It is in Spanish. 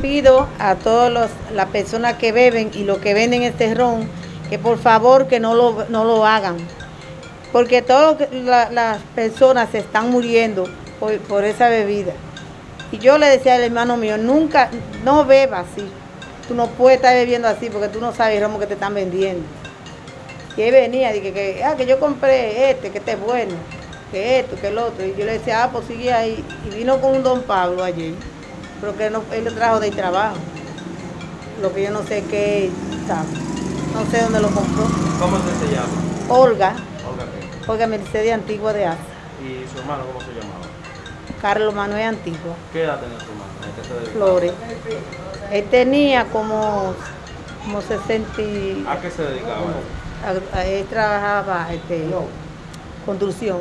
pido a todas las personas que beben y los que venden este ron que por favor que no lo, no lo hagan. Porque todas la- las personas se están muriendo por, por esa bebida. Y yo le decía al hermano mío, nunca, no bebas así. Tú no puedes estar bebiendo así porque tú no sabes el romo que te están vendiendo. Y él venía, dije que, ah, que yo compré este, que este es bueno, que esto, que el otro. Y yo le decía, ah, pues sigue ahí. Y vino con un don Pablo ayer, pero que no, él lo trajo del trabajo. Lo que yo no sé qué, sabe. No sé dónde lo compró. ¿Cómo se llama? Olga, Olga, ¿qué? Olga Mercedes Antigua de Asa. ¿Y su hermano cómo se llamaba? Carlos Manuel Antigua, ¿Qué edad tenía su hermano? ¿A qué se dedicaba? Flores. Él tenía como, como 60 y- ¿A qué se dedicaba? a- a- él trabajaba este, construcción.